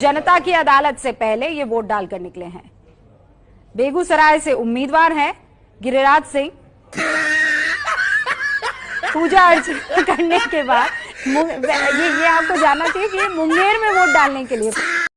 जनता की अदालत से पहले ये वोट डालकर निकले हैं। बेगूसराय से उम्मीदवार हैं गिरिराज सिंह। पूजा अर्चना करने के बाद ये ये आपको जानना चाहिए कि मुंगेर में वोट डालने के लिए